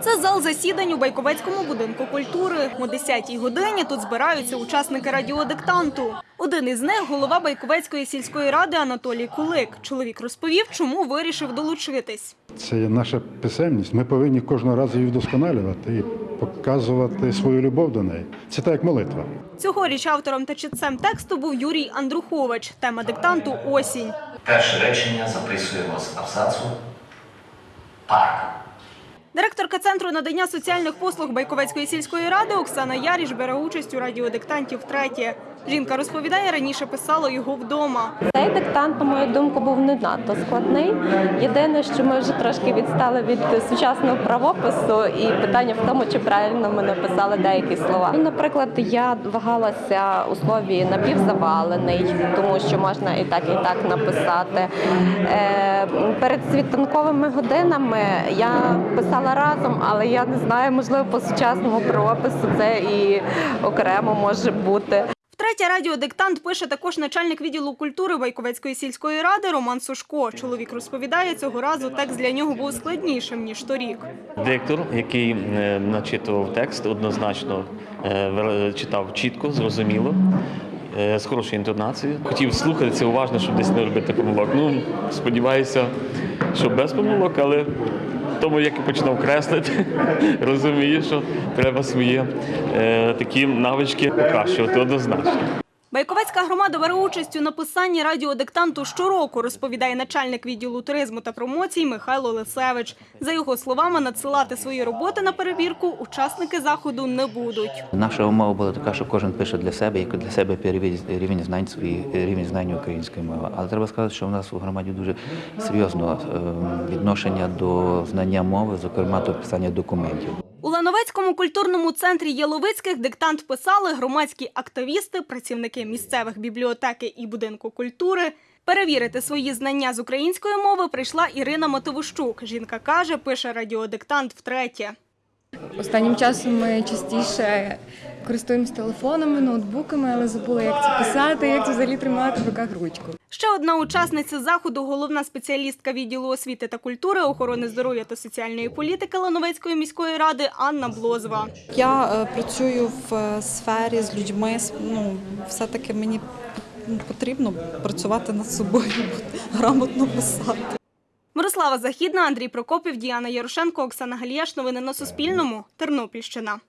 Це зал засідань у Байковецькому будинку культури. О 10-й годині тут збираються учасники радіодиктанту. Один із них – голова Байковецької сільської ради Анатолій Кулик. Чоловік розповів, чому вирішив долучитись. Це є наша писемність. Ми повинні кожного разу її вдосконалювати і показувати свою любов до неї. Це так як молитва. Цьогоріч автором та читцем тексту був Юрій Андрухович. Тема диктанту – осінь. Перше речення записуємо з абзацу парк. Директорка Центру надання соціальних послуг Байковецької сільської ради Оксана Яріш бере участь у радіодиктанті втретє. Жінка розповідає, раніше писала його вдома. Цей диктант, на мою думку, був не надто складний. Єдине, що ми вже трошки відстали від сучасного правопису, і питання в тому, чи правильно ми написали деякі слова. Ну, Наприклад, я вагалася у слові напівзавалений, тому що можна і так, і так написати. Е, перед світанковими годинами я писала разом, але я не знаю, можливо, по сучасному правопису це і окремо може бути. Втретє радіодиктант пише також начальник відділу культури Байковецької сільської ради Роман Сушко. Чоловік розповідає, цього разу текст для нього був складнішим, ніж торік. Диктор, який е, начитував текст, однозначно е, читав чітко, зрозуміло, е, з хорошою інтонацією. Хотів слухатися уважно, щоб десь не робити помилок. Ну, сподіваюся, що без помилок, але тому, як і починав креслити, розумію, що треба свої е, такі навички покращувати однозначно. Байковецька громада бере участь у написанні радіодиктанту щороку, розповідає начальник відділу туризму та промоцій Михайло Лисевич. За його словами, надсилати свої роботи на перевірку учасники заходу не будуть. Наша умова була така, що кожен пише для себе, і для себе рівень знань свої рівень знань української мови. Але треба сказати, що в нас у громаді дуже серйозно е, відношення до знання мови, зокрема до писання документів. У Лановецькому культурному центрі Єловицьких диктант писали громадські активісти, працівники місцевих бібліотеки і будинку культури. Перевірити свої знання з української мови прийшла Ірина Матовощук. Жінка каже, пише радіодиктант втретє. Останнім часом ми частіше користуємося телефонами, ноутбуками, але забули, як це писати, як це взагалі тримати в руках ручку. Ще одна учасниця заходу, головна спеціалістка відділу освіти та культури, охорони здоров'я та соціальної політики Лановецької міської ради Анна Блозова. Я е, працюю в е, сфері з людьми. Ну, все-таки мені потрібно працювати над собою, грамотно писати. Мирослава Західна, Андрій Прокопів, Діана Ярошенко, Оксана Галіяш. Новини на Суспільному. Тернопільщина.